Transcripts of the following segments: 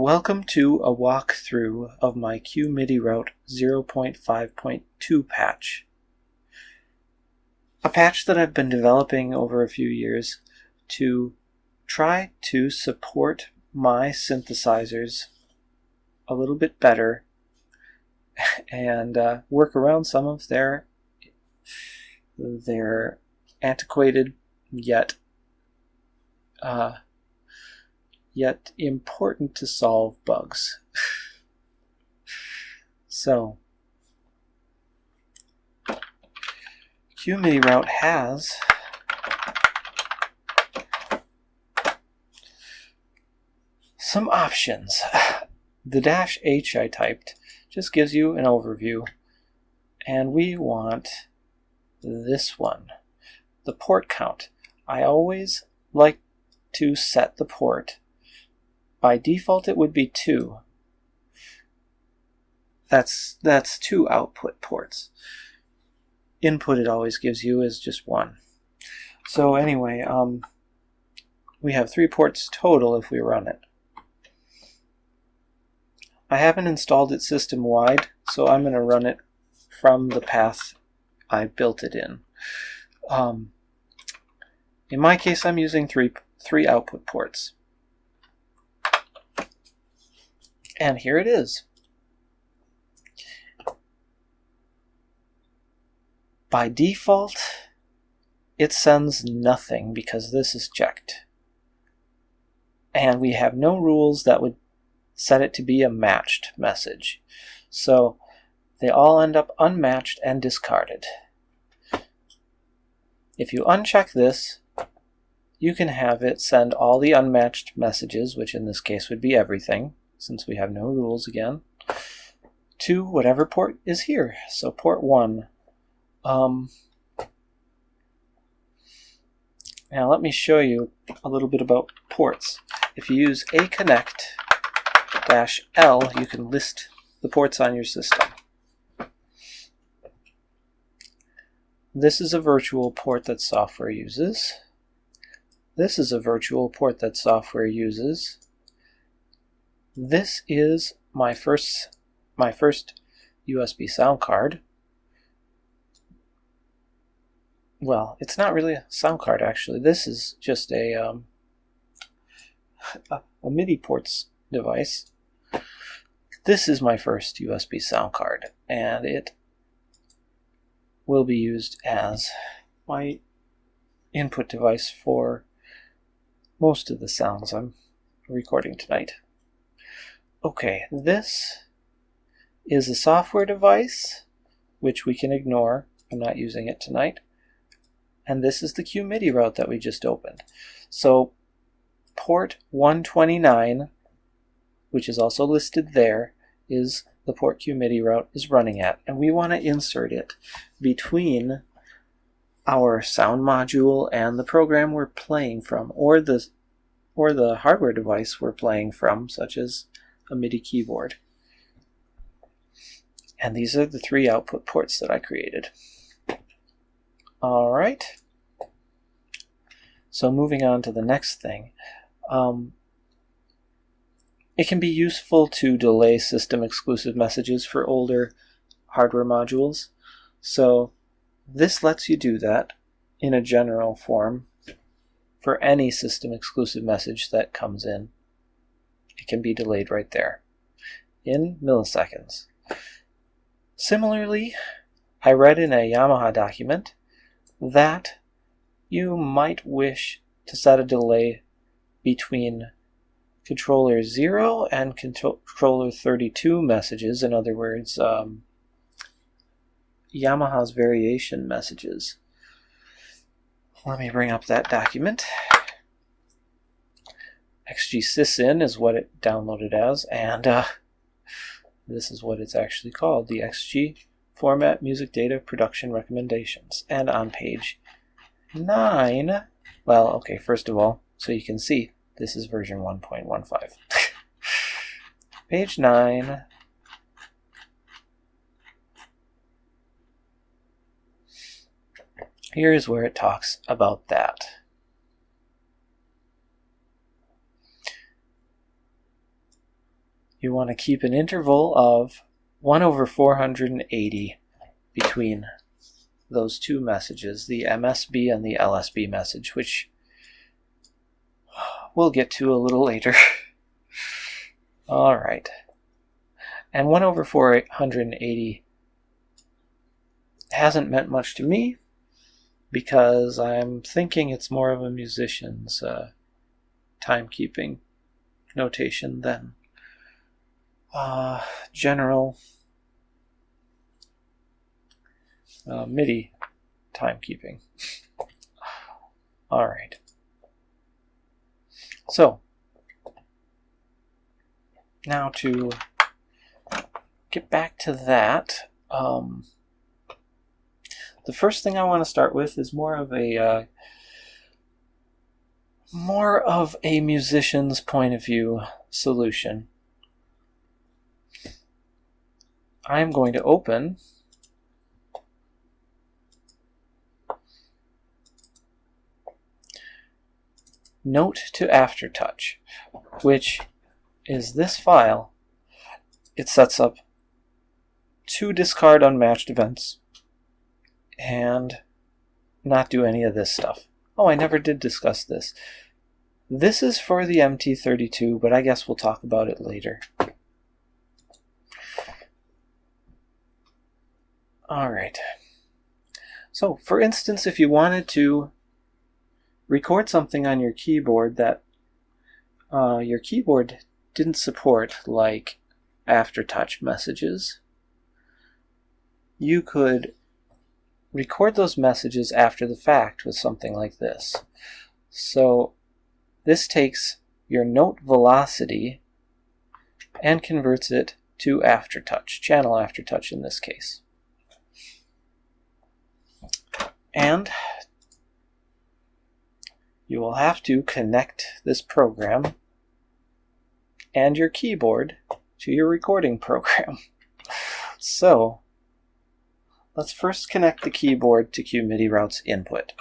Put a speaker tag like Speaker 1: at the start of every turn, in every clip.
Speaker 1: Welcome to a walkthrough of my QMIDI Route 0.5.2 patch. A patch that I've been developing over a few years to try to support my synthesizers a little bit better and uh, work around some of their their antiquated yet uh, yet important to solve bugs. so, QMIDI route has some options. The dash H I typed just gives you an overview, and we want this one, the port count. I always like to set the port. By default, it would be two. That's, that's two output ports. Input it always gives you is just one. So anyway, um, we have three ports total if we run it. I haven't installed it system-wide, so I'm going to run it from the path I built it in. Um, in my case, I'm using three, three output ports. And here it is. By default, it sends nothing because this is checked. And we have no rules that would set it to be a matched message. So they all end up unmatched and discarded. If you uncheck this, you can have it send all the unmatched messages, which in this case would be everything, since we have no rules again, to whatever port is here. So port 1. Um, now let me show you a little bit about ports. If you use aconnect dash L, you can list the ports on your system. This is a virtual port that software uses. This is a virtual port that software uses. This is my first my first USB sound card. Well, it's not really a sound card actually. This is just a um, a, a MIDI ports device. This is my first USB sound card, and it will be used as my input device for most of the sounds I'm recording tonight. Okay, this is a software device, which we can ignore. I'm not using it tonight. And this is the QMIDI route that we just opened. So port 129, which is also listed there, is the port QMIDI route is running at. And we want to insert it between our sound module and the program we're playing from, or the, or the hardware device we're playing from, such as a MIDI keyboard. And these are the three output ports that I created. All right. So moving on to the next thing. Um, it can be useful to delay system exclusive messages for older hardware modules. So this lets you do that in a general form for any system exclusive message that comes in. It can be delayed right there in milliseconds. Similarly, I read in a Yamaha document that you might wish to set a delay between controller 0 and controller 32 messages, in other words, um, Yamaha's variation messages. Let me bring up that document. XG is what it downloaded as, and uh, this is what it's actually called, the XG Format Music Data Production Recommendations. And on page 9, well, okay, first of all, so you can see, this is version 1.15. page 9, Here's where it talks about that. You want to keep an interval of 1 over 480 between those two messages, the MSB and the LSB message, which we'll get to a little later. All right. And 1 over 480 hasn't meant much to me because I'm thinking it's more of a musician's uh, timekeeping notation than uh, general uh, MIDI timekeeping. All right. So, now to get back to that, um, the first thing I want to start with is more of a uh, more of a musician's point of view solution. I'm going to open Note to Aftertouch, which is this file. It sets up two discard unmatched events and not do any of this stuff. Oh, I never did discuss this. This is for the MT32, but I guess we'll talk about it later. All right. So, for instance, if you wanted to record something on your keyboard that uh, your keyboard didn't support, like aftertouch messages, you could record those messages after the fact with something like this. So this takes your note velocity and converts it to aftertouch, channel aftertouch in this case. And you will have to connect this program and your keyboard to your recording program. So Let's first connect the keyboard to QMIDI route's input.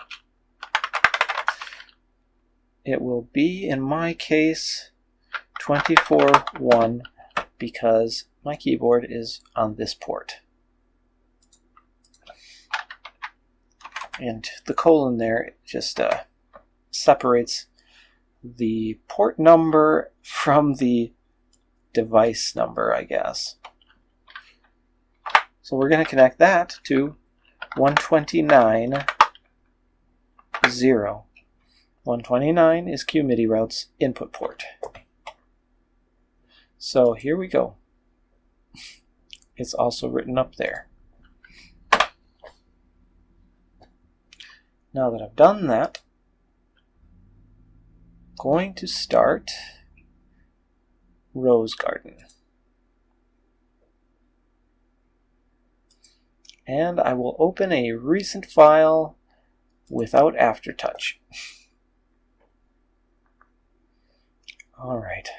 Speaker 1: It will be, in my case, 24.1 because my keyboard is on this port. And the colon there just uh, separates the port number from the device number, I guess. So we're going to connect that to 129, 0. 129 is QMIDI route's input port. So here we go. It's also written up there. Now that I've done that, I'm going to start Rosegarden. and I will open a recent file without aftertouch. All right.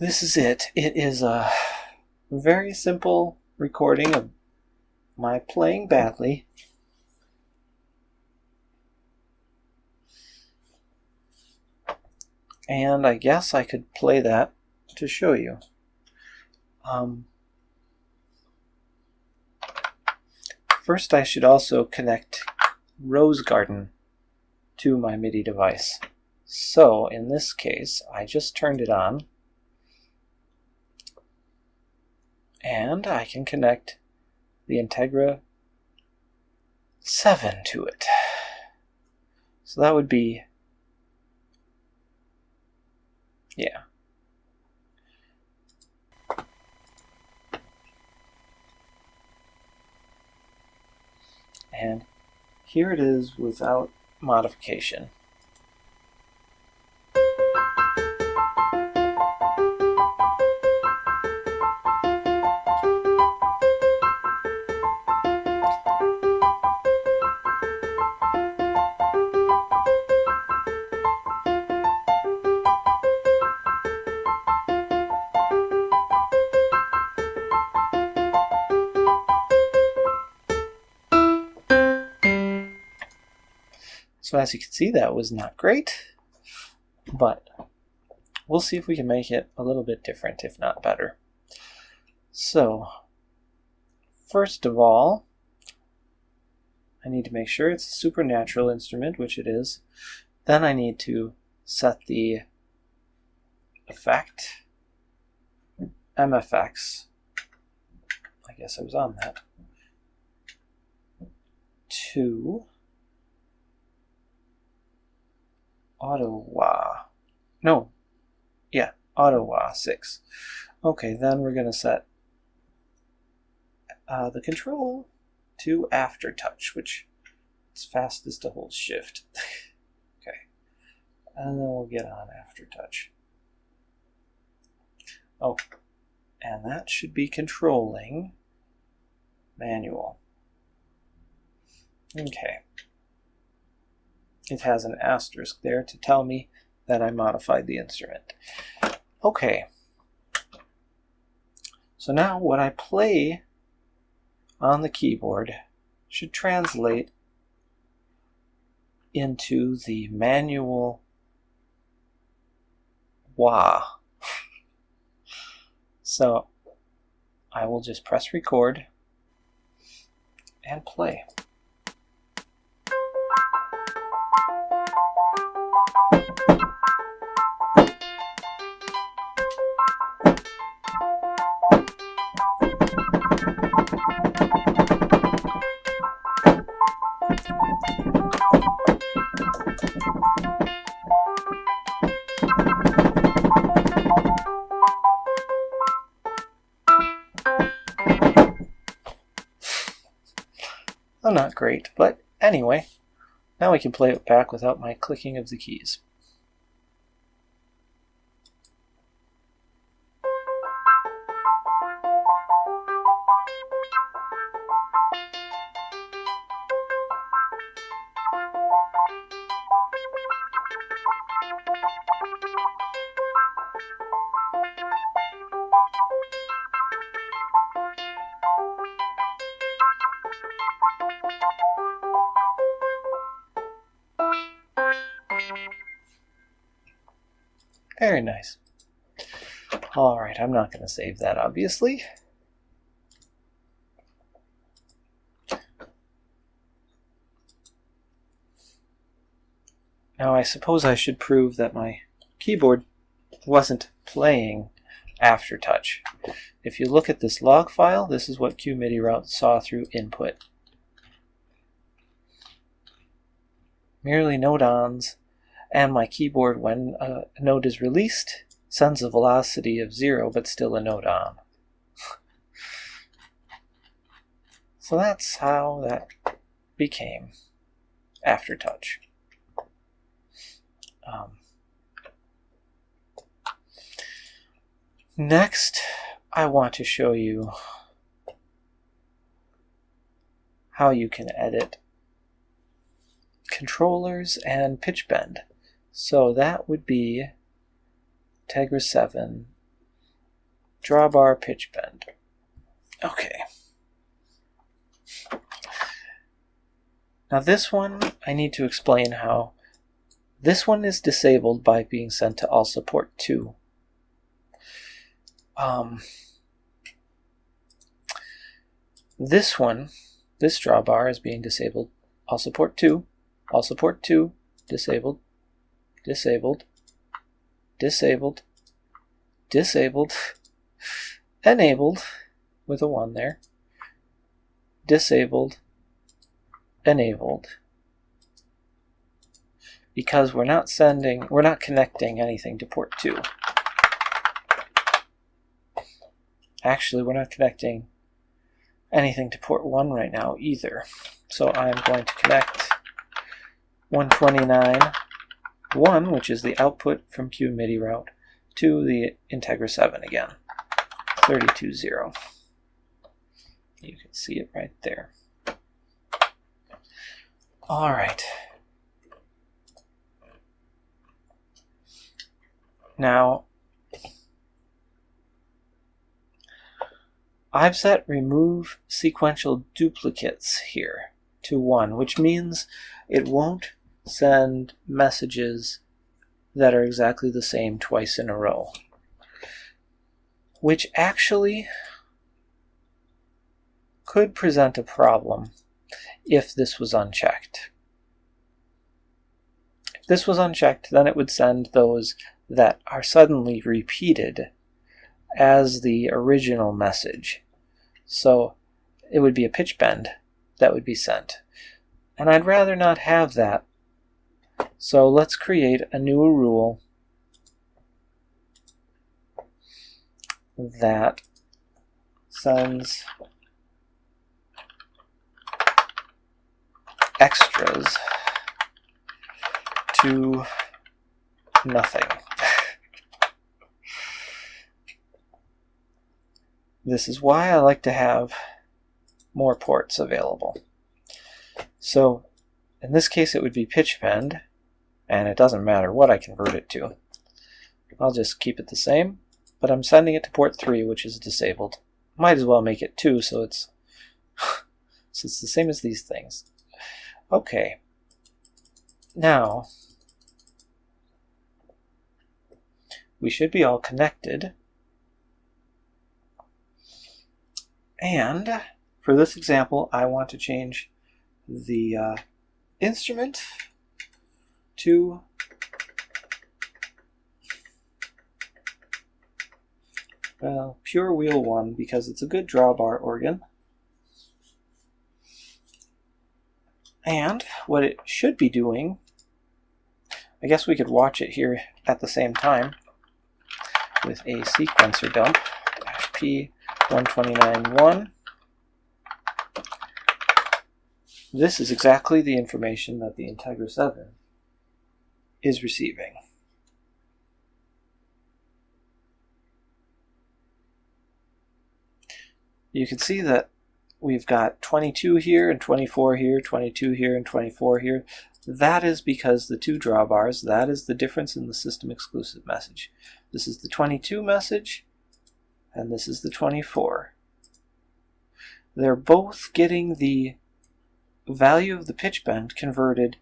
Speaker 1: This is it. It is a very simple recording of my playing badly. And I guess I could play that to show you. Um, First I should also connect Rosegarden to my MIDI device. So in this case, I just turned it on and I can connect the Integra 7 to it. So that would be, yeah, and here it is without modification. So as you can see, that was not great, but we'll see if we can make it a little bit different, if not better. So, first of all, I need to make sure it's a supernatural instrument, which it is. Then I need to set the effect, MFX, I guess I was on that, to wah. No, yeah, auto wah 6. Okay, then we're going to set uh, the control to after touch, which is fastest to hold shift. okay, and then we'll get on after touch. Oh, and that should be controlling manual. Okay. It has an asterisk there to tell me that I modified the instrument. Okay. So now what I play on the keyboard should translate into the manual wah. so I will just press record and play. Well, not great, but anyway, now we can play it back without my clicking of the keys. Very nice. Alright, I'm not going to save that, obviously. Now I suppose I should prove that my keyboard wasn't playing aftertouch. If you look at this log file, this is what QMIDI route saw through input. Merely note-ons and my keyboard, when a node is released, sends a velocity of zero, but still a note on. so that's how that became aftertouch. Um, next, I want to show you how you can edit controllers and pitch bend. So that would be Tegra 7 drawbar pitch bend. Okay. Now this one, I need to explain how this one is disabled by being sent to all support 2. Um, this one, this drawbar is being disabled all support 2, all support 2, disabled, disabled, disabled, disabled, enabled with a 1 there, disabled, enabled, because we're not sending, we're not connecting anything to port 2. Actually, we're not connecting anything to port 1 right now either. So I'm going to connect 129 1, which is the output from Q MIDI route, to the Integra 7 again, 32.0. You can see it right there. All right. Now, I've set remove sequential duplicates here to 1, which means it won't send messages that are exactly the same twice in a row. Which actually could present a problem if this was unchecked. If this was unchecked, then it would send those that are suddenly repeated as the original message. So it would be a pitch bend that would be sent. And I'd rather not have that. So let's create a new rule that sends extras to nothing. this is why I like to have more ports available. So in this case it would be pitch bend, and it doesn't matter what I convert it to. I'll just keep it the same, but I'm sending it to port 3, which is disabled. Might as well make it 2 so it's so it's the same as these things. Okay. Now, we should be all connected. And for this example, I want to change the uh, instrument to well, pure wheel 1 because it's a good drawbar organ. And what it should be doing, I guess we could watch it here at the same time with a sequencer dump, P1291. This is exactly the information that the Integra 7 is receiving. You can see that we've got 22 here and 24 here, 22 here and 24 here. That is because the two drawbars, that is the difference in the system exclusive message. This is the 22 message, and this is the 24. They're both getting the value of the pitch bend converted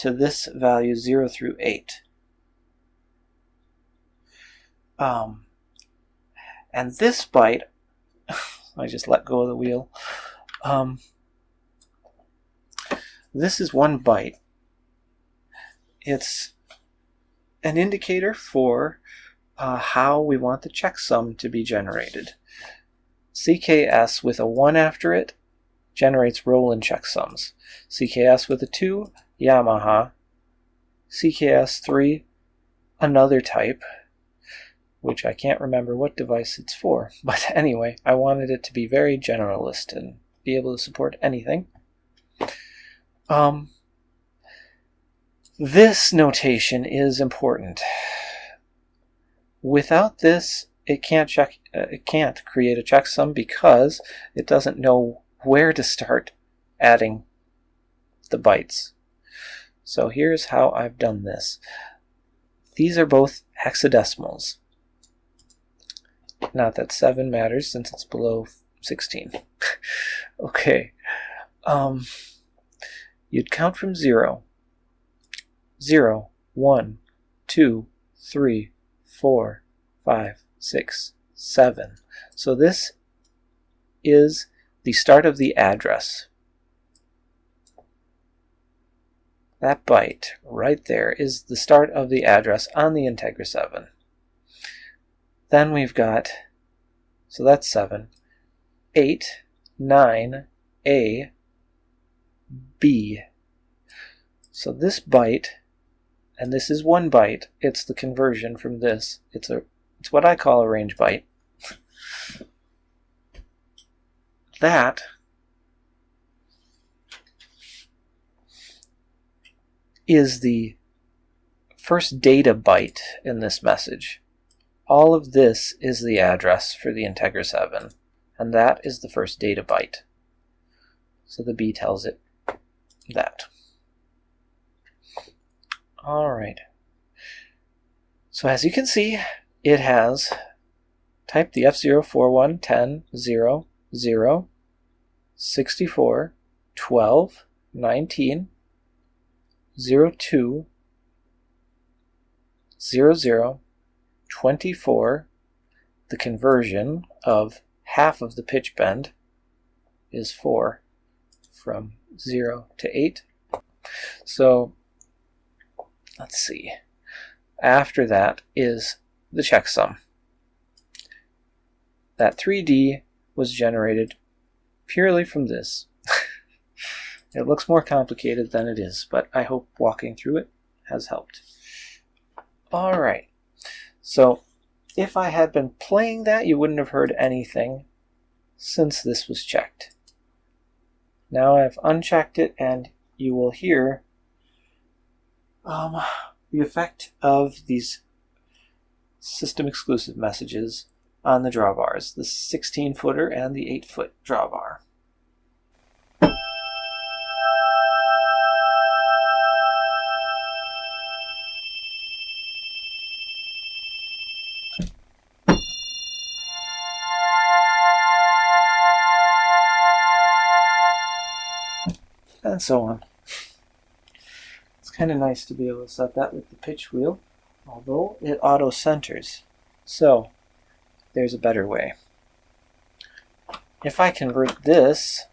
Speaker 1: to this value 0 through 8. Um, and this byte, I just let go of the wheel, um, this is one byte. It's an indicator for uh, how we want the checksum to be generated. CKS with a 1 after it generates Roland checksums. CKS with a 2, Yamaha. CKS 3, another type, which I can't remember what device it's for. But anyway, I wanted it to be very generalist and be able to support anything. Um, this notation is important. Without this, it can't check. Uh, it can't create a checksum because it doesn't know where to start adding the bytes. So here's how I've done this. These are both hexadecimals. Not that 7 matters since it's below 16. okay. Um, you'd count from 0. 0, 1, 2, 3, 4, 5, 6, 7. So this is the start of the address. That byte right there is the start of the address on the Integra 7. Then we've got, so that's 7, 8, 9, A, B. So this byte, and this is one byte, it's the conversion from this. It's a it's what I call a range byte. that is the first data byte in this message. All of this is the address for the Integra 7, and that is the first data byte. So the B tells it that. Alright. So as you can see, it has type the F041 10 0 0 64 12 19 02 0, 0, 24, the conversion of half of the pitch bend is 4 from 0 to 8. So let's see. After that is the checksum. That 3D was generated purely from this. It looks more complicated than it is, but I hope walking through it has helped. Alright, so if I had been playing that, you wouldn't have heard anything since this was checked. Now I've unchecked it and you will hear um, the effect of these system exclusive messages on the drawbars, the 16 footer and the 8 foot drawbar. And so on. It's kind of nice to be able to set that with the pitch wheel, although it auto centers. So there's a better way. If I convert this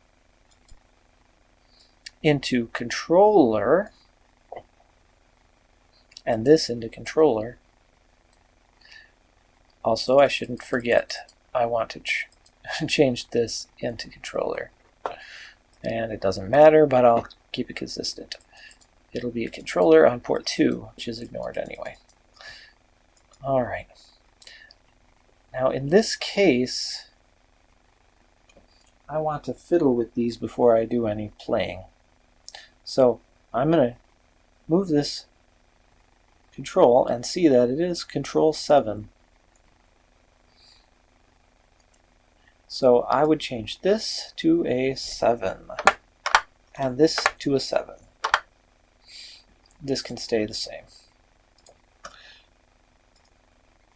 Speaker 1: into controller and this into controller, also I shouldn't forget I want to ch change this into controller. And it doesn't matter, but I'll keep it consistent. It'll be a controller on port 2, which is ignored anyway. All right. Now in this case, I want to fiddle with these before I do any playing. So I'm going to move this control and see that it is control 7 So I would change this to a 7 and this to a 7. This can stay the same.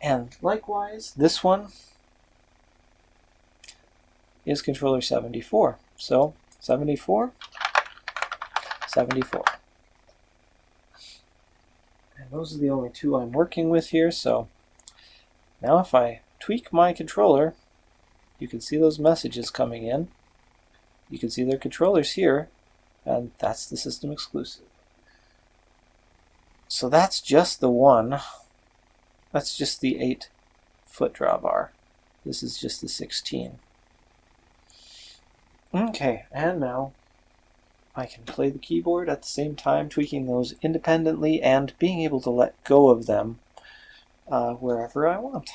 Speaker 1: And likewise, this one is controller 74. So 74, 74. And those are the only two I'm working with here. So now if I tweak my controller, you can see those messages coming in. You can see their controllers here, and that's the system exclusive. So that's just the one. That's just the 8 foot drawbar. This is just the 16. Okay, and now I can play the keyboard at the same time, tweaking those independently and being able to let go of them uh, wherever I want.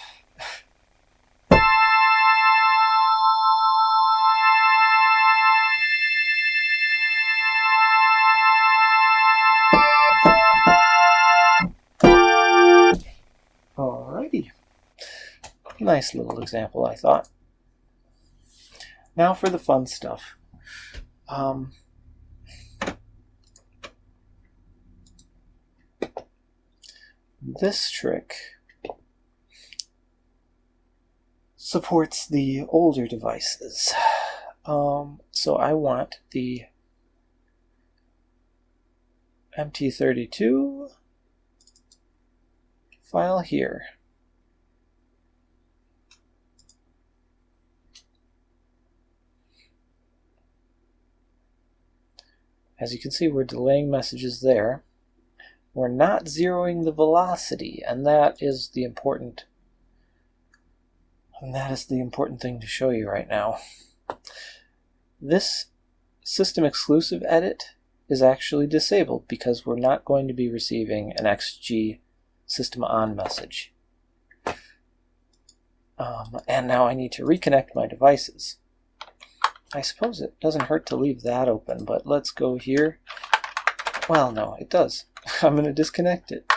Speaker 1: Nice little example, I thought. Now for the fun stuff. Um, this trick supports the older devices. Um, so I want the MT32 file here. As you can see, we're delaying messages there. We're not zeroing the velocity, and that is the important and that is the important thing to show you right now. This system exclusive edit is actually disabled because we're not going to be receiving an XG system on message. Um, and now I need to reconnect my devices. I suppose it doesn't hurt to leave that open, but let's go here. Well, no, it does. I'm going to disconnect it.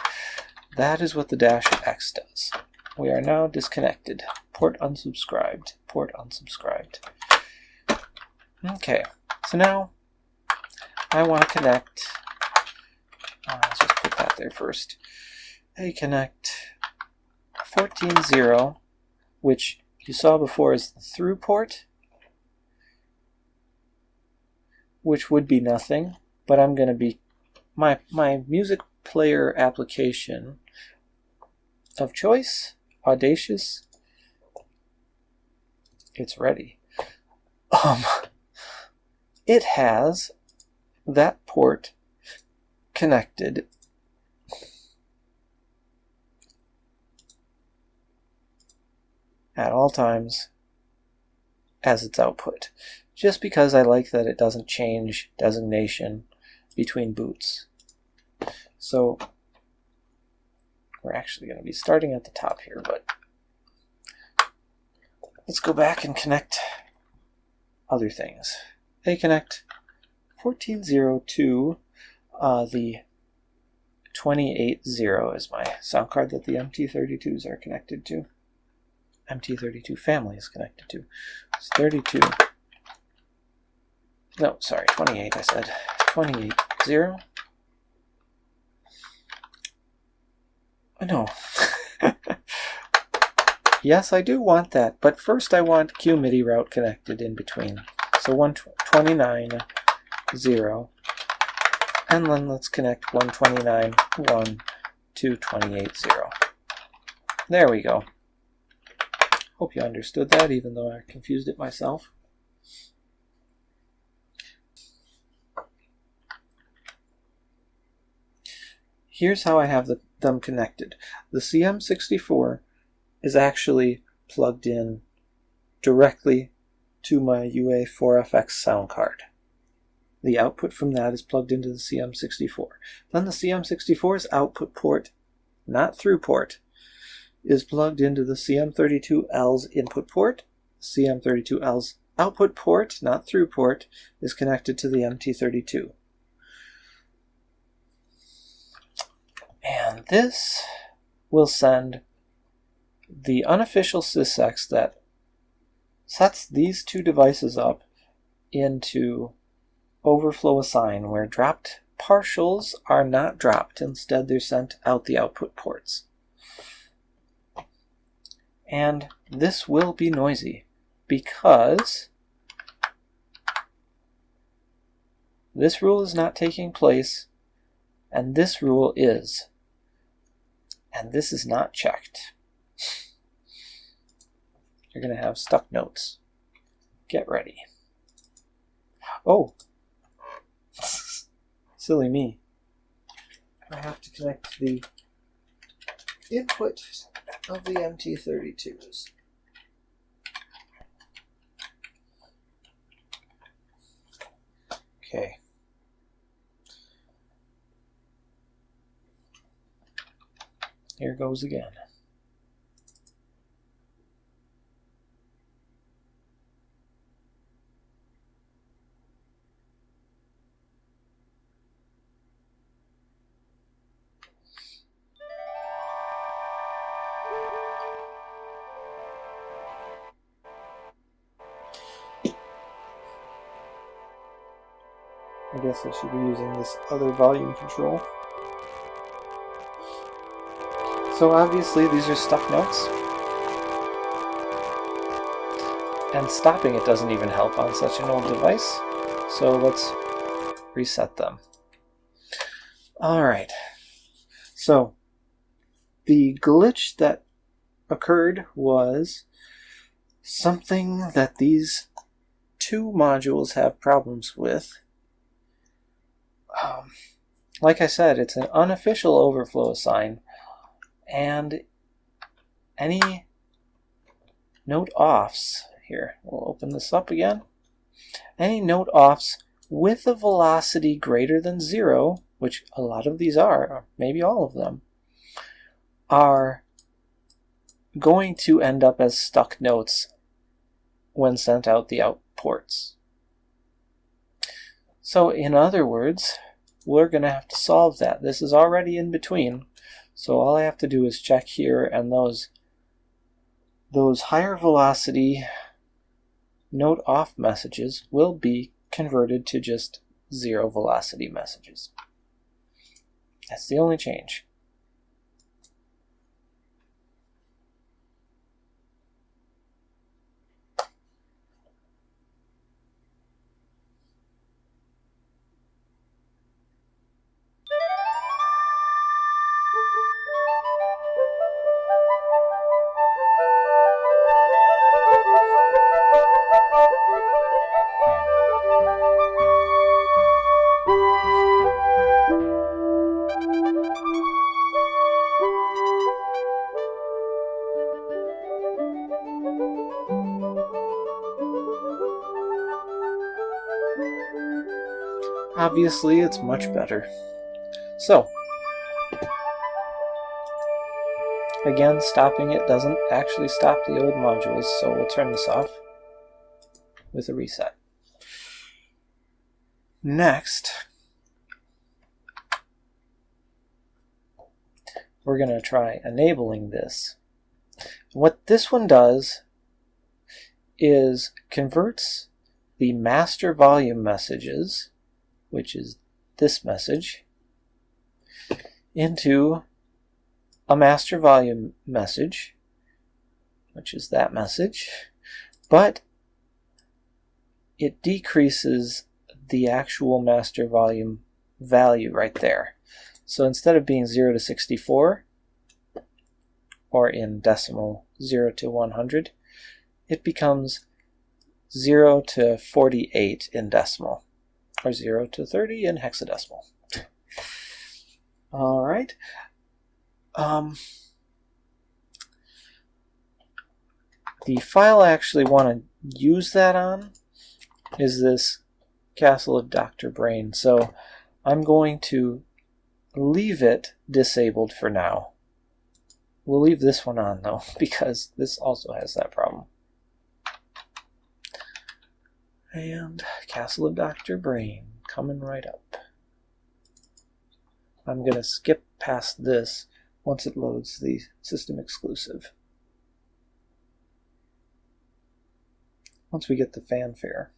Speaker 1: That is what the dash X does. We are now disconnected. Port unsubscribed. Port unsubscribed. Okay, so now I want to connect. Uh, let's just put that there first. I connect 14.0, which you saw before is the through port. Which would be nothing, but I'm going to be, my, my music player application of choice, Audacious. It's ready. Um, it has that port connected at all times as its output, just because I like that it doesn't change designation between boots. So we're actually going to be starting at the top here, but let's go back and connect other things. They connect 1402, uh, the 280 is my sound card that the MT32s are connected to. MT32 family is connected to. It's 32. No, sorry, 28 I said. 28 0. No. yes, I do want that, but first I want Q MIDI route connected in between. So 129 0. And then let's connect 129 1 to 28 0. There we go. Hope you understood that, even though I confused it myself. Here's how I have the, them connected. The CM64 is actually plugged in directly to my UA4FX sound card. The output from that is plugged into the CM64. Then the CM64's output port, not through port, is plugged into the CM32L's input port. CM32L's output port, not through port, is connected to the MT32. And this will send the unofficial sysex that sets these two devices up into overflow assign where dropped partials are not dropped. Instead, they're sent out the output ports. And this will be noisy because this rule is not taking place and this rule is. And this is not checked. You're going to have stuck notes. Get ready. Oh! Silly me. I have to connect the input of the MT32s. Okay. Here goes again. I guess I should be using this other volume control. So obviously these are stuck notes. And stopping it doesn't even help on such an old device. So let's reset them. Alright. So the glitch that occurred was something that these two modules have problems with. Um, like I said, it's an unofficial overflow assign and any note offs here. We'll open this up again. Any note offs with a velocity greater than zero, which a lot of these are, maybe all of them, are going to end up as stuck notes when sent out the out ports. So in other words, we're going to have to solve that. This is already in between. So all I have to do is check here and those those higher velocity note off messages will be converted to just zero velocity messages. That's the only change. Obviously it's much better. So, again, stopping it doesn't actually stop the old modules, so we'll turn this off with a reset. Next, we're going to try enabling this. What this one does is converts the master volume messages, which is this message, into a master volume message, which is that message, but it decreases the actual master volume value right there. So instead of being 0 to 64, or in decimal 0 to 100, it becomes 0 to 48 in decimal, or 0 to 30 in hexadecimal. All right. Um, the file I actually want to use that on is this Castle of Dr. Brain. So I'm going to leave it disabled for now. We'll leave this one on though, because this also has that problem. And Castle of Dr. Brain coming right up. I'm going to skip past this once it loads the system exclusive. Once we get the fanfare.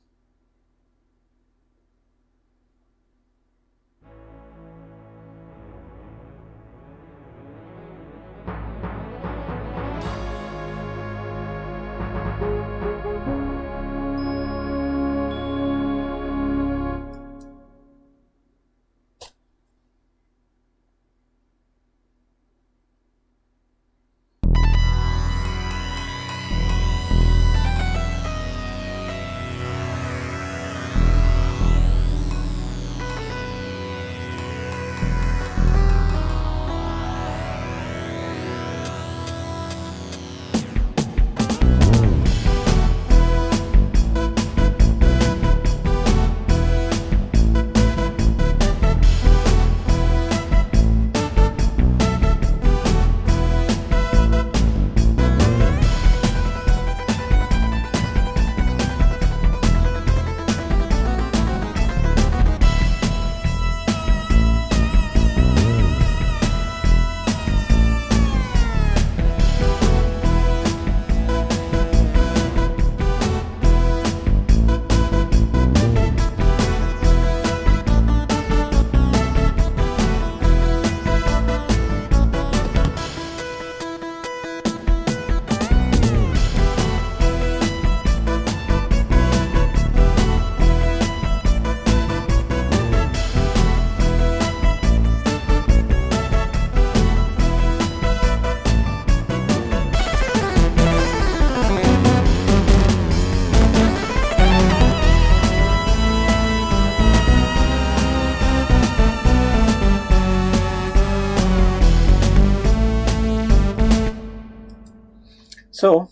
Speaker 1: So,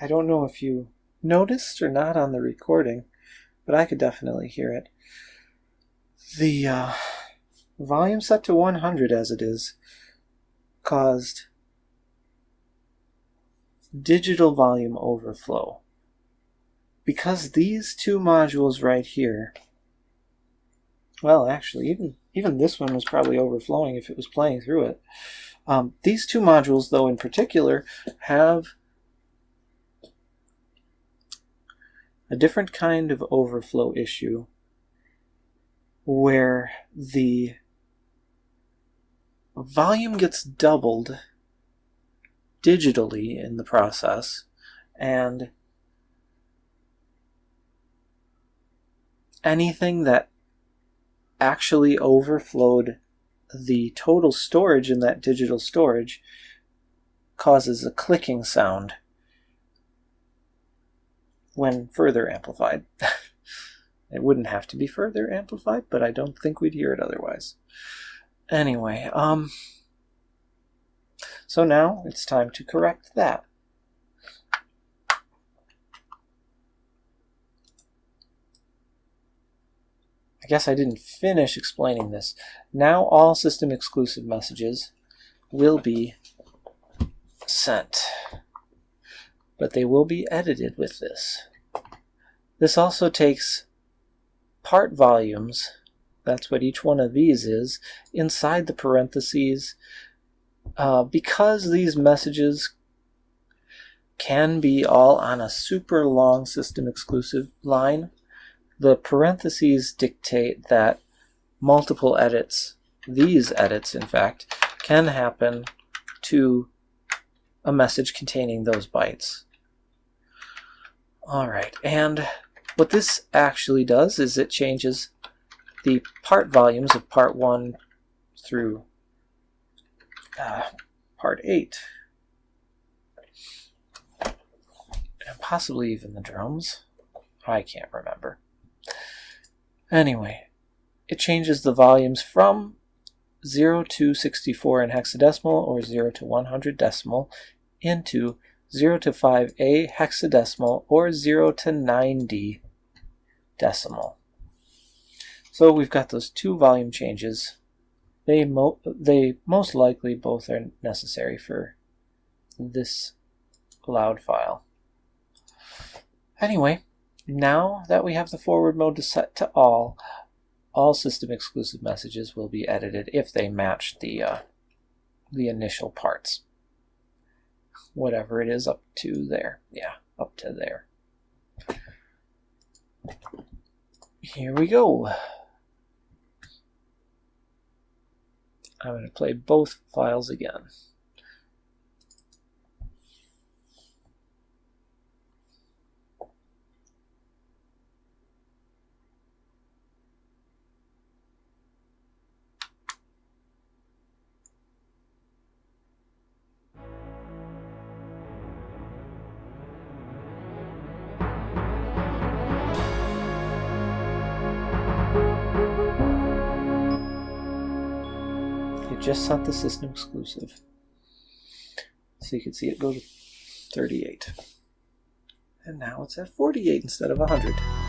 Speaker 1: I don't know if you noticed or not on the recording, but I could definitely hear it. The uh, volume set to 100 as it is caused digital volume overflow. Because these two modules right here, well, actually, even, even this one was probably overflowing if it was playing through it. Um, these two modules, though, in particular, have a different kind of overflow issue where the volume gets doubled digitally in the process and anything that actually overflowed the total storage in that digital storage causes a clicking sound when further amplified. it wouldn't have to be further amplified, but I don't think we'd hear it otherwise. Anyway, um, so now it's time to correct that. I guess I didn't finish explaining this. Now all system exclusive messages will be sent, but they will be edited with this. This also takes part volumes, that's what each one of these is, inside the parentheses. Uh, because these messages can be all on a super long system exclusive line, the parentheses dictate that multiple edits, these edits in fact, can happen to a message containing those bytes. Alright, and what this actually does is it changes the part volumes of part 1 through uh, part 8. And possibly even the drums. I can't remember. Anyway, it changes the volumes from 0 to 64 in hexadecimal or 0 to 100 decimal into 0 to 5a hexadecimal or 0 to 90 decimal. So we've got those two volume changes. They, mo they most likely both are necessary for this loud file. Anyway, now that we have the forward mode set to all, all system exclusive messages will be edited if they match the, uh, the initial parts. Whatever it is up to there. Yeah, up to there. Here we go. I'm going to play both files again. Just sent the system exclusive. So you can see it go to 38. And now it's at 48 instead of 100.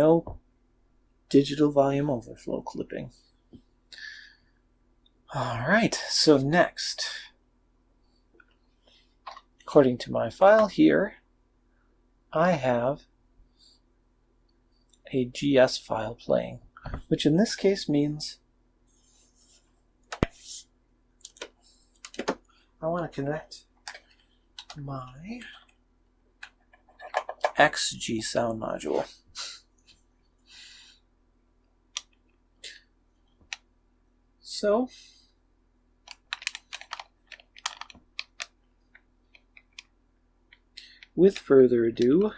Speaker 1: No digital volume overflow clipping. All right, so next, according to my file here, I have a GS file playing, which in this case means I want to connect my XG sound module. So, with further ado,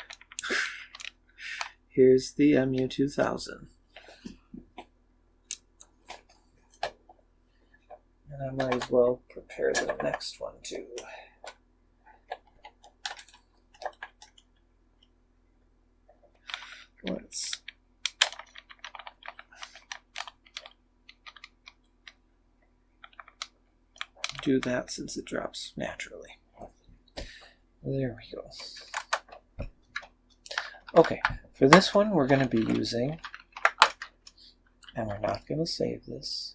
Speaker 1: here's the MU2000. And I might as well prepare the next one too. Let's do that since it drops naturally. There we go. Okay, for this one we're going to be using, and we're not going to save this,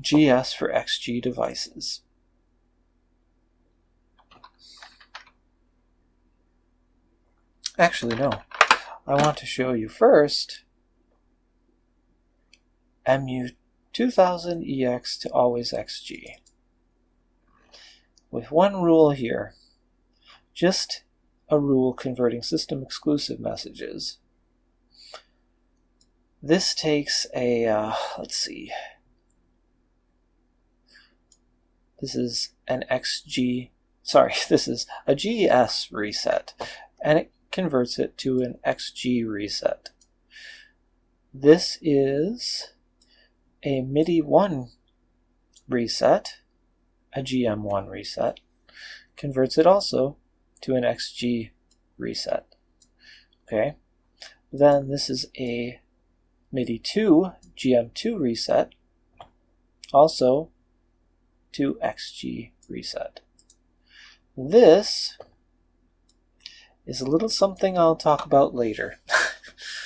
Speaker 1: GS for XG devices. Actually, no. I want to show you first MU2000EX to always XG. With one rule here, just a rule converting system exclusive messages. This takes a, uh, let's see, this is an XG, sorry, this is a GS reset, and it converts it to an XG reset. This is a MIDI 1 reset, a GM1 reset, converts it also to an XG reset. Okay, then this is a MIDI 2 GM2 reset, also to XG reset. This is a little something I'll talk about later.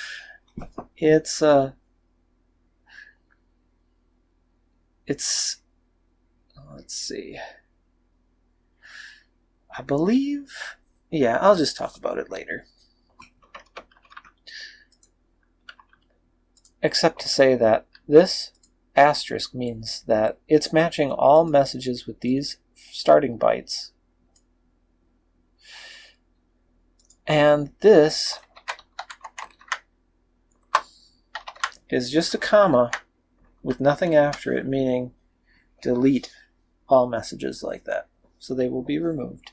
Speaker 1: it's uh it's oh, let's see. I believe yeah, I'll just talk about it later. Except to say that this asterisk means that it's matching all messages with these starting bytes And this is just a comma with nothing after it, meaning delete all messages like that. So they will be removed.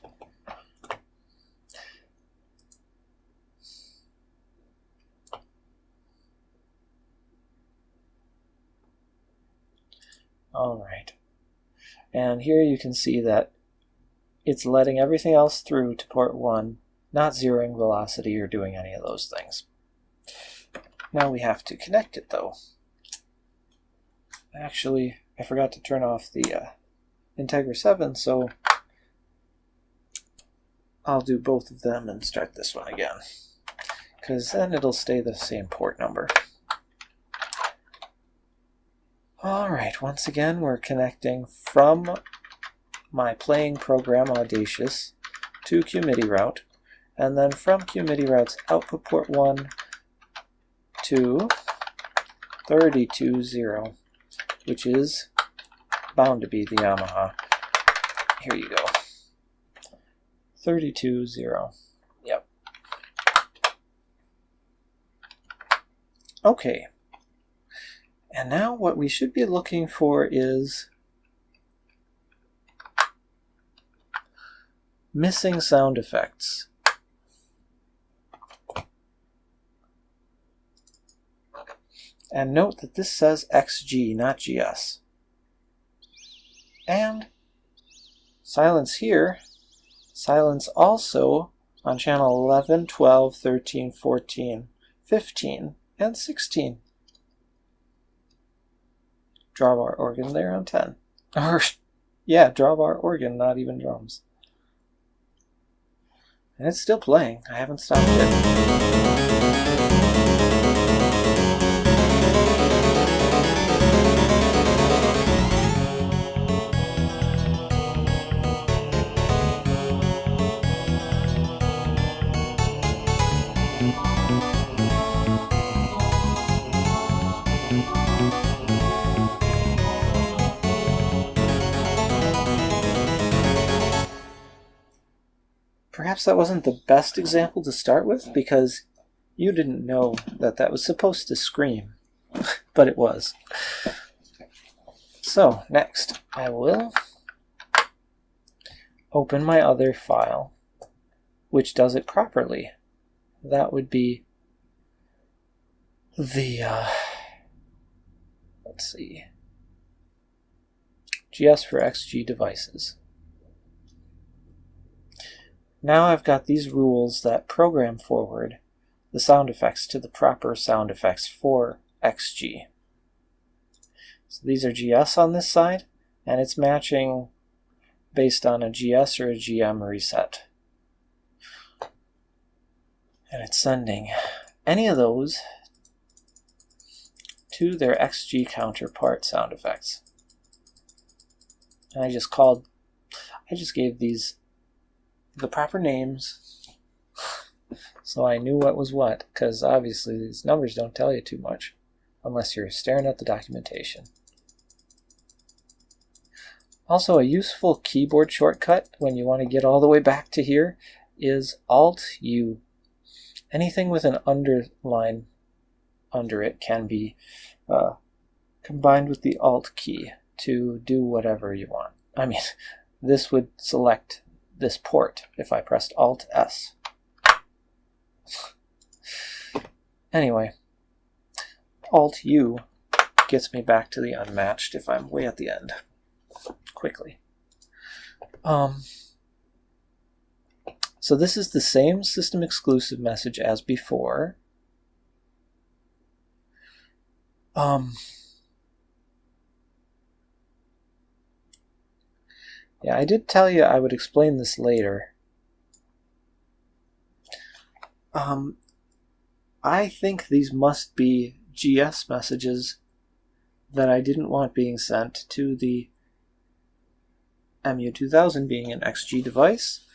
Speaker 1: All right. And here you can see that it's letting everything else through to port 1 not zeroing velocity or doing any of those things. Now we have to connect it though. Actually, I forgot to turn off the uh, Integra 7, so I'll do both of them and start this one again. Because then it'll stay the same port number. Alright, once again we're connecting from my playing program Audacious to QMIDI route and then from QMIDI routes output port 1 to 320, which is bound to be the Yamaha. Here you go. 320. Yep. Okay. And now what we should be looking for is missing sound effects. And note that this says XG, not GS. And silence here, silence also on channel 11, 12, 13, 14, 15, and 16. Drawbar organ there on 10. Or, yeah, drawbar organ, not even drums. And it's still playing. I haven't stopped it. Perhaps that wasn't the best example to start with because you didn't know that that was supposed to scream, but it was. So next I will open my other file which does it properly. That would be the, uh, let's see, GS for XG devices. Now I've got these rules that program forward the sound effects to the proper sound effects for XG. So these are GS on this side, and it's matching based on a GS or a GM reset. And it's sending any of those to their XG counterpart sound effects. And I just called, I just gave these the proper names so I knew what was what, because obviously these numbers don't tell you too much unless you're staring at the documentation. Also, a useful keyboard shortcut when you want to get all the way back to here is Alt-U. Anything with an underline under it can be uh, combined with the Alt key to do whatever you want. I mean, this would select this port if I pressed Alt S. Anyway, Alt U gets me back to the unmatched if I'm way at the end quickly. Um, so this is the same system exclusive message as before. Um, yeah, I did tell you I would explain this later. Um, I think these must be GS messages that I didn't want being sent to the MU2000 being an XG device,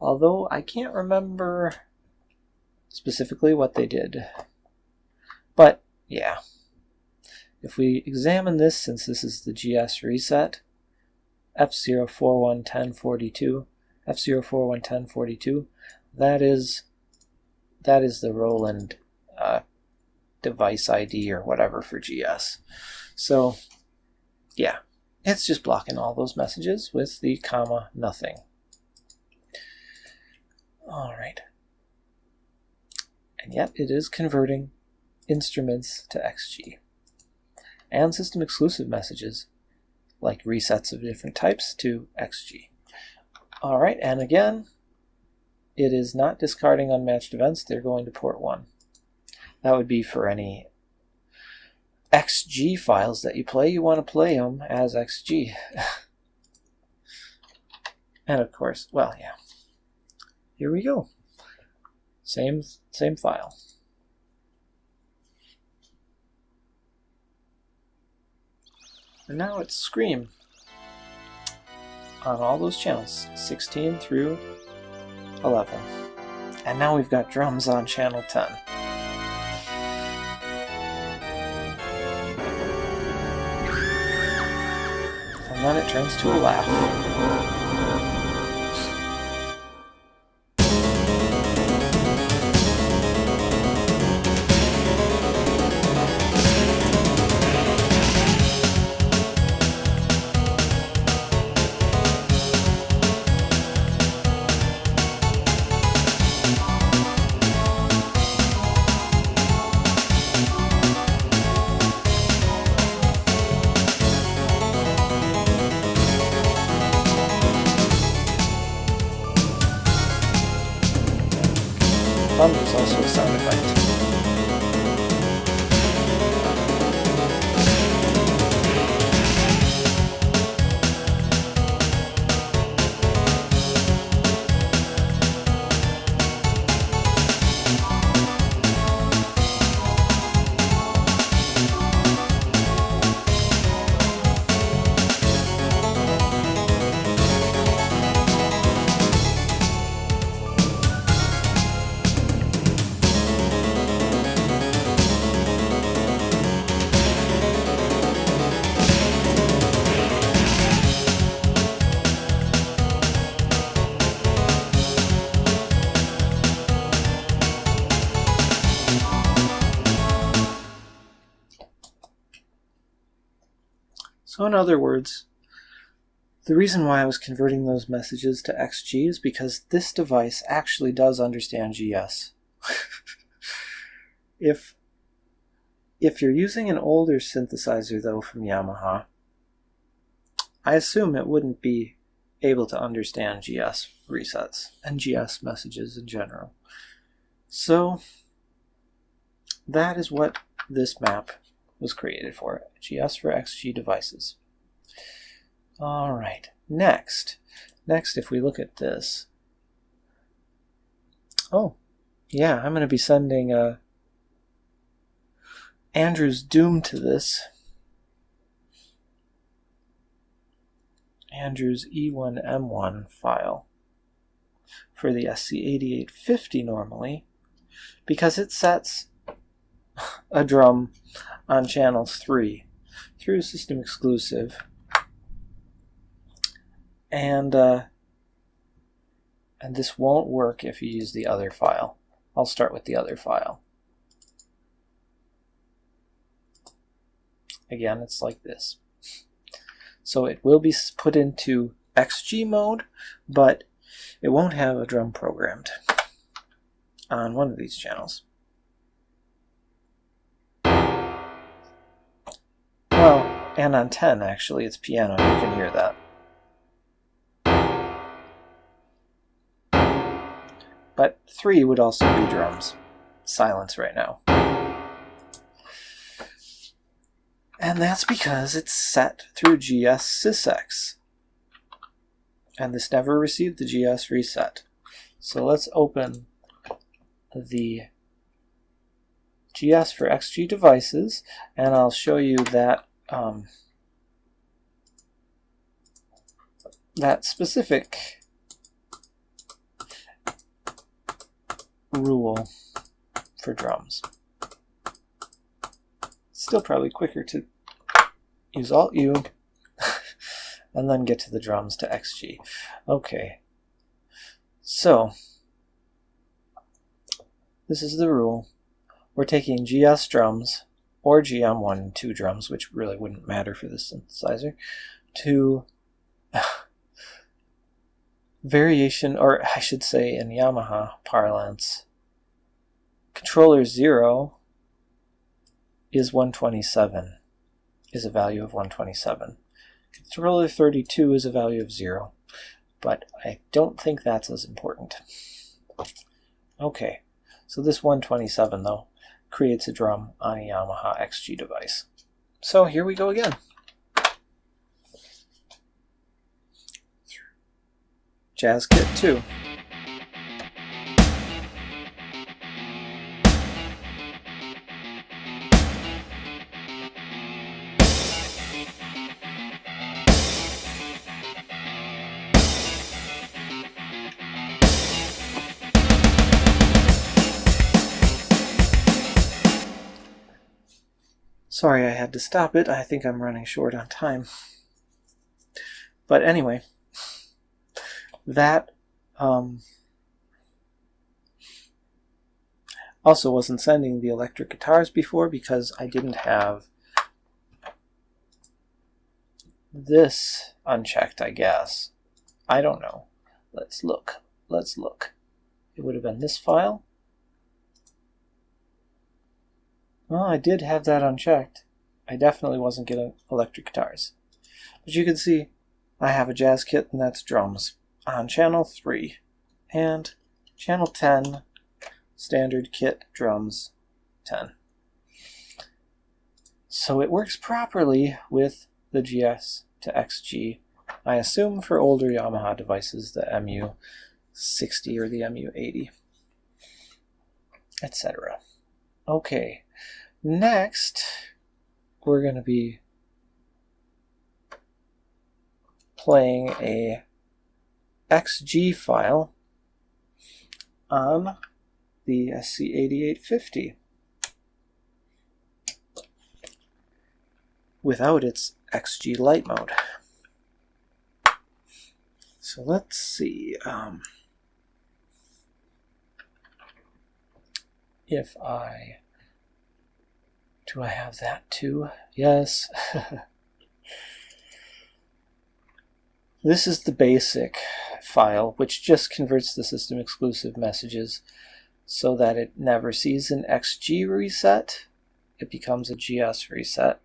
Speaker 1: although I can't remember specifically what they did. But, yeah. If we examine this, since this is the GS reset, F0411042, F0411042, that is that is the Roland uh, device ID or whatever for GS. So, yeah, it's just blocking all those messages with the comma nothing. All right. And yet it is converting instruments to XG. And system exclusive messages, like resets of different types, to XG. All right, and again, it is not discarding unmatched events. They're going to port 1. That would be for any XG files that you play, you want to play them as XG. and of course, well, yeah. Here we go. Same, same file. And now it's Scream on all those channels, 16 through 11. And now we've got drums on channel 10. and then it turns to a laugh. Thunder is also a sound effect. In other words, the reason why I was converting those messages to XG is because this device actually does understand GS. if if you're using an older synthesizer though from Yamaha, I assume it wouldn't be able to understand GS resets and GS messages in general. So that is what this map was created for, GS for XG devices. All right, next. Next, if we look at this, oh, yeah, I'm going to be sending uh, Andrew's Doom to this. Andrew's E1M1 file for the SC8850 normally because it sets a drum on channel 3 through system exclusive and uh, and this won't work if you use the other file. I'll start with the other file. Again, it's like this. So it will be put into XG mode, but it won't have a drum programmed on one of these channels. And on 10 actually, it's piano, you can hear that. But 3 would also be drums. Silence right now. And that's because it's set through GS SysEx. And this never received the GS reset. So let's open the GS for XG devices, and I'll show you that um, that specific rule for drums. Still probably quicker to use Alt U and then get to the drums to XG. Okay, so this is the rule. We're taking GS drums or GM1 and 2 drums, which really wouldn't matter for this synthesizer, to variation, or I should say in Yamaha parlance, controller 0 is 127, is a value of 127. Controller 32 is a value of 0, but I don't think that's as important. Okay, so this 127 though creates a drum on a Yamaha XG device. So here we go again. Jazz Kit 2. Sorry I had to stop it. I think I'm running short on time. But anyway, that um, also wasn't sending the electric guitars before because I didn't have this unchecked, I guess. I don't know. Let's look. Let's look. It would have been this file. Well, I did have that unchecked. I definitely wasn't getting electric guitars. But you can see I have a jazz kit and that's drums on channel 3 and channel 10 standard kit drums 10. So it works properly with the GS to XG. I assume for older Yamaha devices the MU60 or the MU80, etc. Okay, Next, we're going to be playing a XG file on the SC8850 without its XG light mode. So let's see um, if I do I have that too? Yes. This is the basic file, which just converts the system exclusive messages so that it never sees an XG reset. It becomes a GS reset.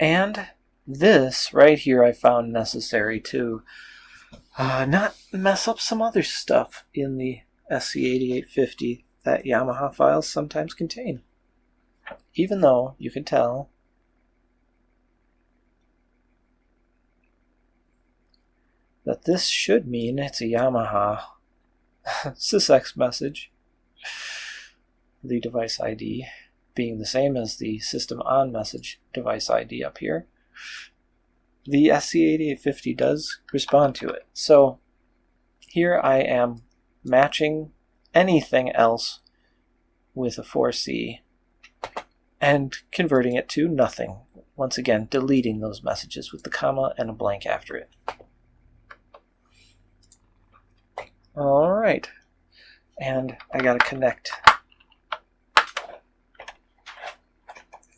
Speaker 1: And this right here I found necessary to uh, not mess up some other stuff in the SC8850 that Yamaha files sometimes contain. Even though you can tell that this should mean it's a Yamaha sysex message, the device ID being the same as the system on message device ID up here. The SC8850 does respond to it. So here I am matching anything else with a 4C and converting it to nothing. Once again, deleting those messages with the comma and a blank after it. All right, and I gotta connect.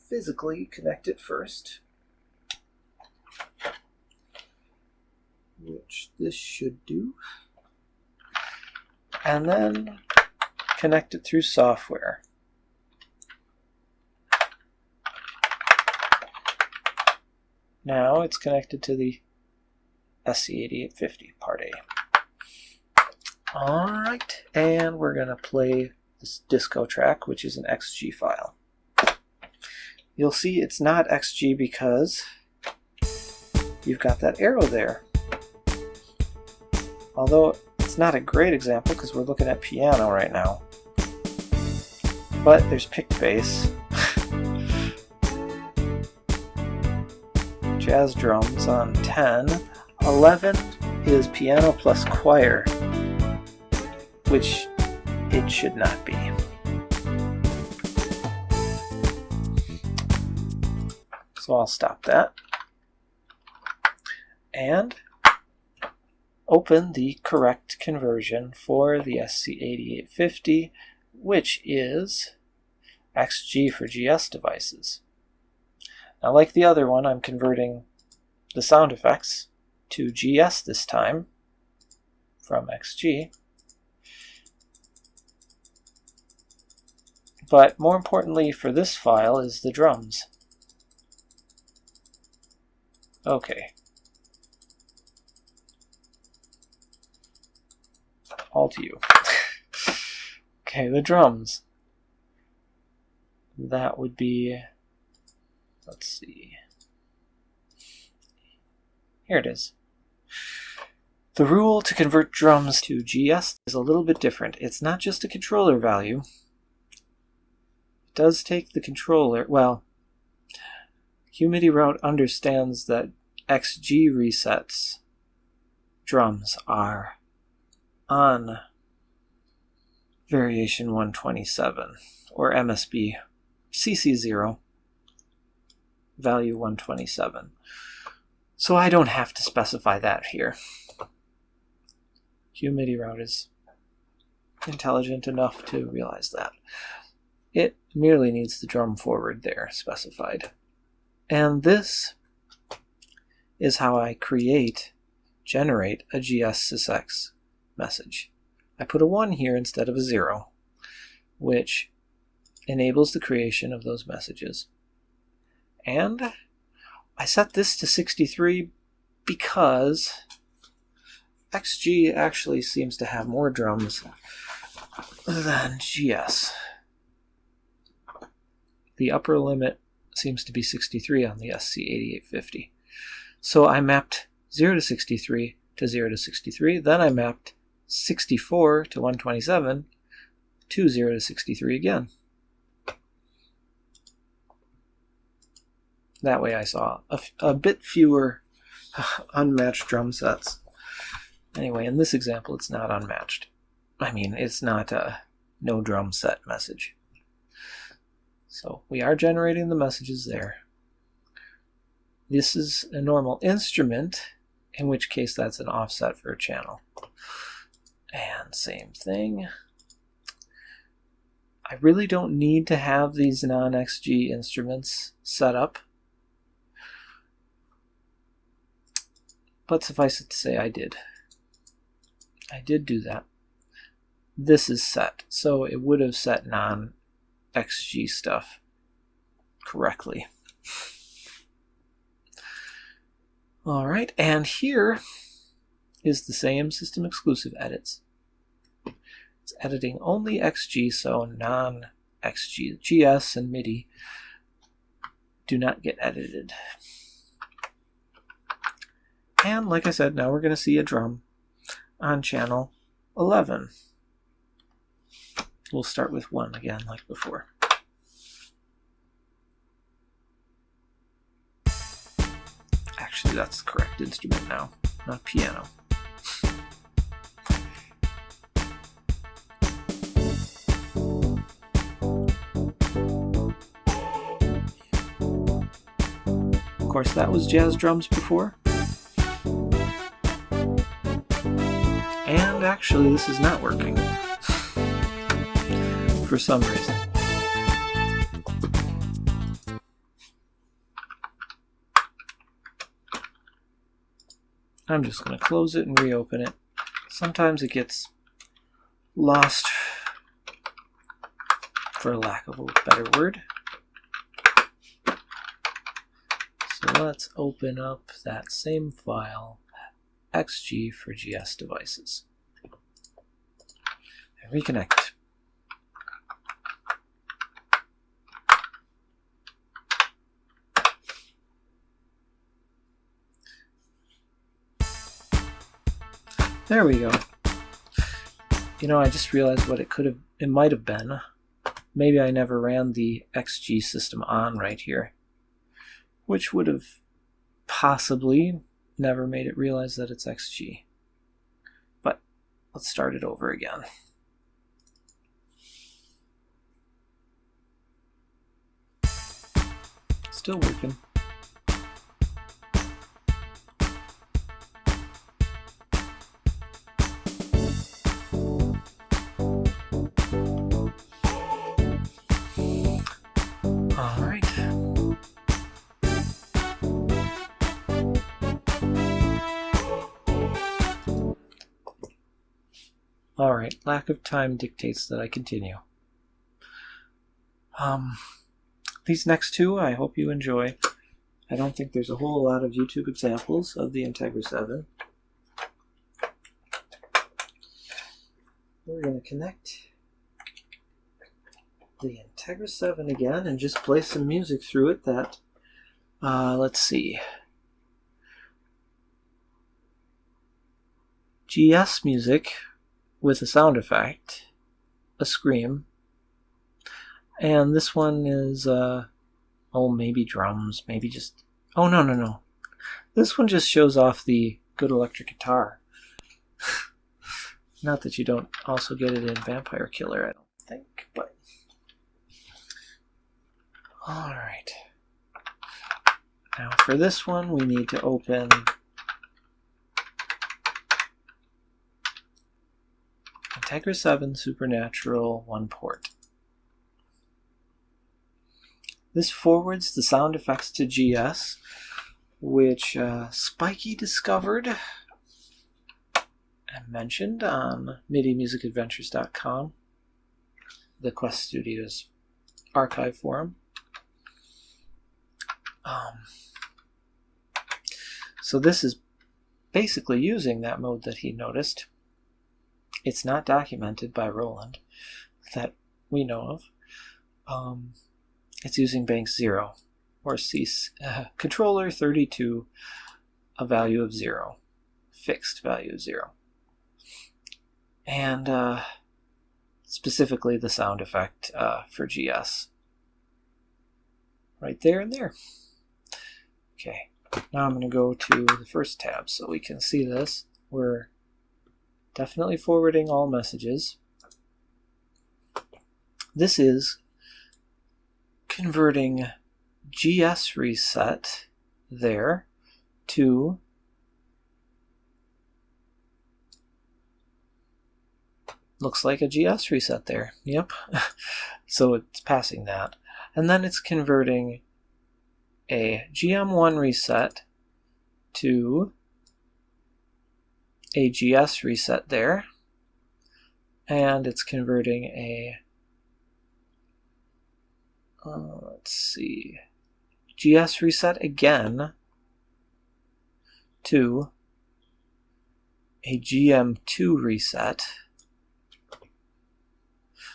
Speaker 1: Physically connect it first. Which this should do. And then connect it through software. Now it's connected to the SC8850 part A. Alright, and we're going to play this disco track, which is an XG file. You'll see it's not XG because you've got that arrow there. Although it's not a great example because we're looking at piano right now. But there's picked bass, jazz drums on 10, 11 is piano plus choir which it should not be. So I'll stop that. And open the correct conversion for the SC8850, which is XG for GS devices. Now like the other one, I'm converting the sound effects to GS this time from XG. But more importantly for this file is the drums. Okay. All to you. okay, the drums. That would be, let's see. Here it is. The rule to convert drums to GS is a little bit different. It's not just a controller value, It does take the controller, well, QMIDI route understands that XG resets drums are on variation 127 or MSB CC0 value 127. So I don't have to specify that here. QMIDI route is intelligent enough to realize that. It merely needs the drum forward there specified. And this is how I create, generate a GS message. I put a 1 here instead of a 0, which enables the creation of those messages. And I set this to 63 because XG actually seems to have more drums than GS. The upper limit seems to be 63 on the SC8850. So I mapped 0 to 63 to 0 to 63. Then I mapped 64 to 127 to 0 to 63 again. That way I saw a, a bit fewer unmatched drum sets. Anyway, in this example, it's not unmatched. I mean, it's not a no drum set message. So we are generating the messages there. This is a normal instrument, in which case that's an offset for a channel. And same thing. I really don't need to have these non-XG instruments set up. But suffice it to say I did. I did do that. This is set, so it would have set non-XG stuff correctly. All right, and here is the same system exclusive edits. It's editing only XG, so non-XG. GS and MIDI do not get edited. And like I said, now we're going to see a drum on channel 11. We'll start with 1 again, like before. Actually, that's the correct instrument now, not piano. Of course, that was jazz drums before. Actually, this is not working. For some reason. I'm just going to close it and reopen it. Sometimes it gets lost, for lack of a better word. So let's open up that same file, XG for GS devices, reconnect. There we go. You know, I just realized what it could have, it might have been. Maybe I never ran the XG system on right here, which would have possibly never made it realize that it's XG. But let's start it over again. Still working. Alright, lack of time dictates that I continue. Um, these next two I hope you enjoy. I don't think there's a whole lot of YouTube examples of the Integra 7. We're going to connect the Integra 7 again and just play some music through it that, uh, let's see, GS music with a sound effect, a scream. And this one is, uh, oh, maybe drums, maybe just, oh, no, no, no. This one just shows off the good electric guitar. Not that you don't also get it in Vampire Killer, I don't think, but. Alright. Now for this one, we need to open Integra 7 Supernatural 1 port. This forwards the sound effects to GS, which uh, Spiky discovered and mentioned on MIDImusicadventures.com, the Quest Studios archive forum. Um, so this is basically using that mode that he noticed. It's not documented by Roland that we know of. Um, it's using bank 0 or C uh, controller 32 a value of 0 fixed value of 0 and uh, specifically the sound effect uh, for GS right there and there. Okay now I'm going to go to the first tab so we can see this. We're definitely forwarding all messages. This is converting GS reset there to looks like a GS reset there. Yep. so it's passing that. And then it's converting a GM1 reset to a GS reset there, and it's converting a, uh, let's see, GS reset again to a GM2 reset.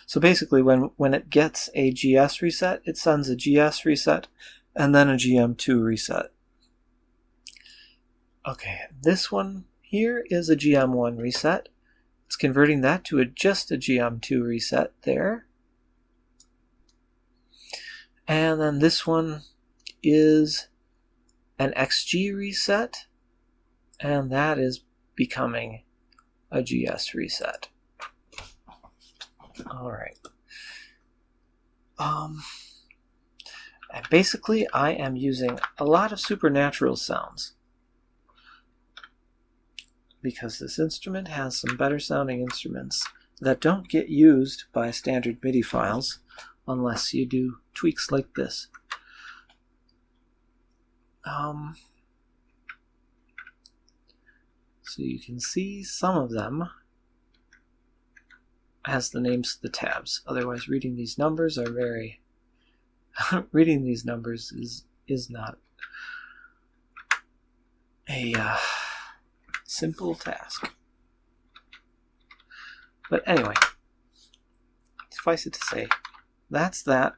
Speaker 1: So basically when, when it gets a GS reset, it sends a GS reset and then a GM2 reset. Okay, this one here is a GM1 reset. It's converting that to a, just a GM2 reset there. And then this one is an XG reset, and that is becoming a GS reset. All right. Um, and basically, I am using a lot of supernatural sounds because this instrument has some better sounding instruments that don't get used by standard MIDI files unless you do tweaks like this. Um, so you can see some of them as the names of the tabs. Otherwise, reading these numbers are very reading these numbers is is not a uh, simple task. But anyway, suffice it to say, that's that.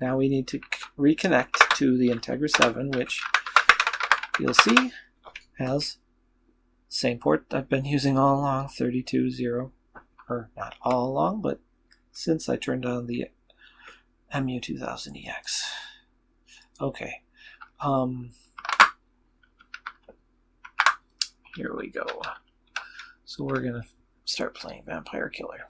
Speaker 1: Now we need to reconnect to the Integra 7, which you'll see has same port I've been using all along, 32.0, or not all along, but since I turned on the MU2000EX. Okay. Um, here we go. So we're going to start playing Vampire Killer.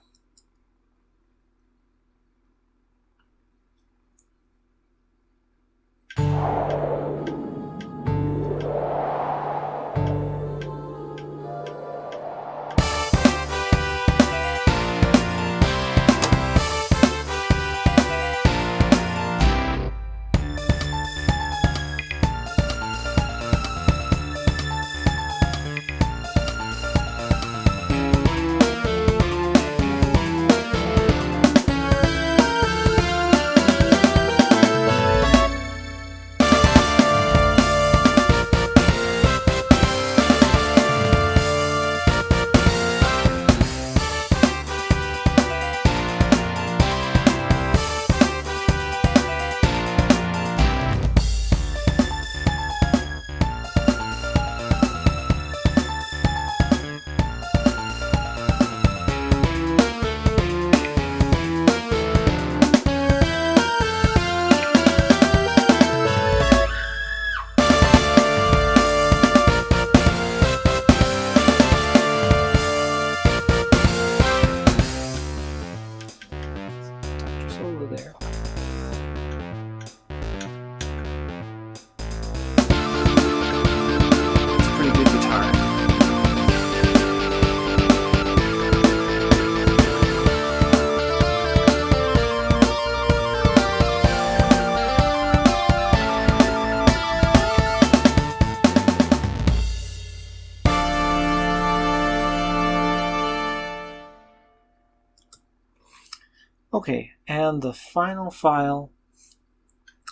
Speaker 1: Okay, and the final file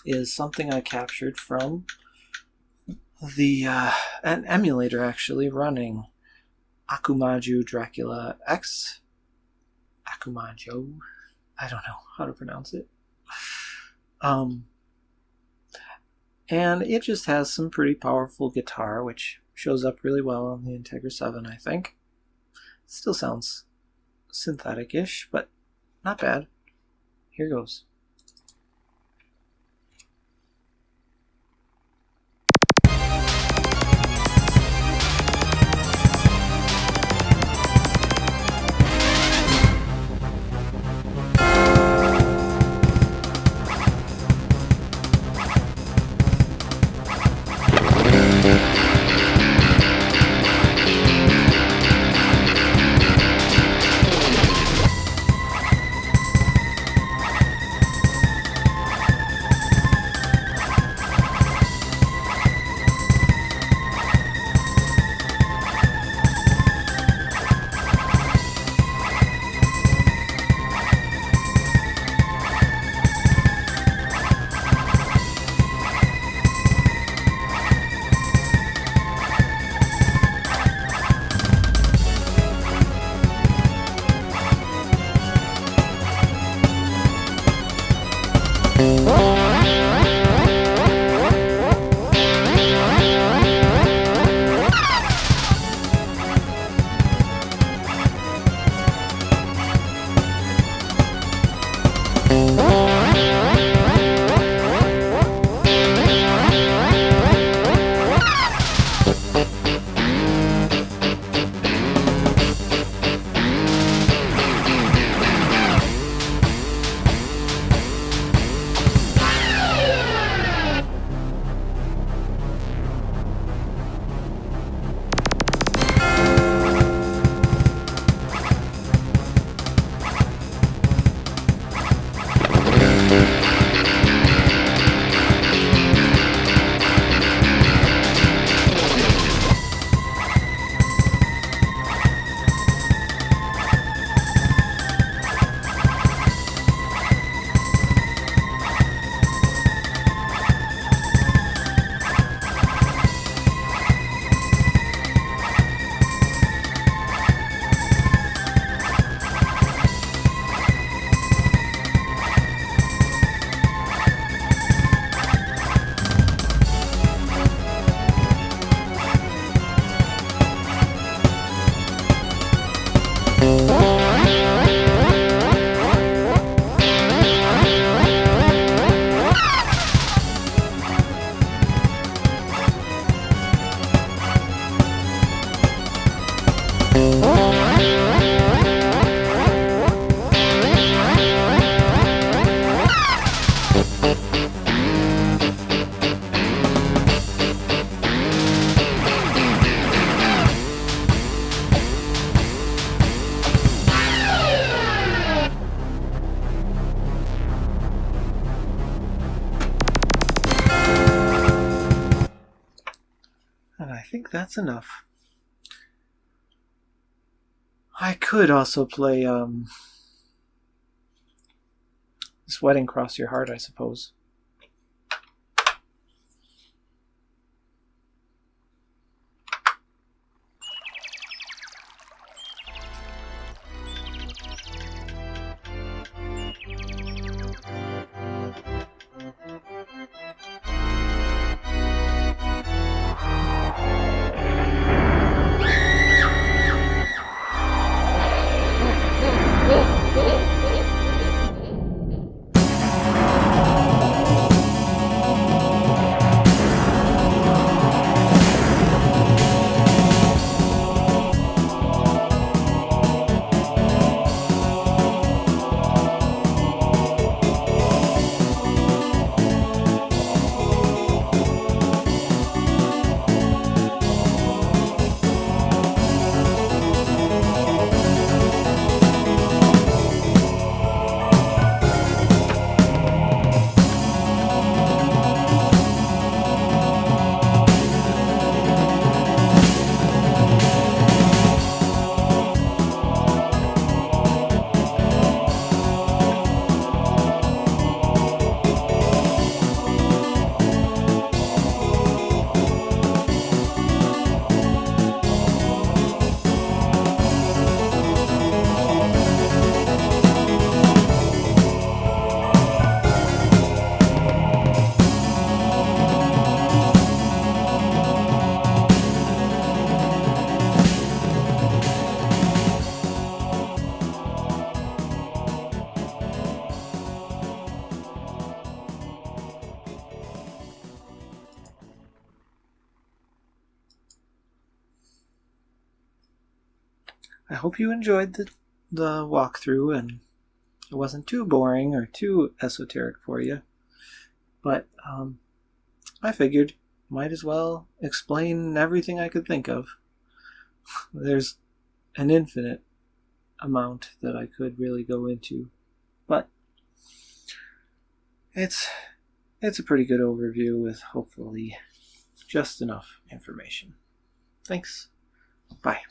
Speaker 1: is something I captured from the uh, an emulator actually running Akumaju Dracula X. Akumajo, I don't know how to pronounce it. Um, and it just has some pretty powerful guitar, which shows up really well on the Integra 7, I think. Still sounds synthetic-ish, but not bad. Here goes. That's enough. I could also play um, Sweating Cross Your Heart, I suppose. Hope you enjoyed the, the walkthrough and it wasn't too boring or too esoteric for you. But um, I figured might as well explain everything I could think of. There's an infinite amount that I could really go into, but it's it's a pretty good overview with hopefully just enough information. Thanks. Bye.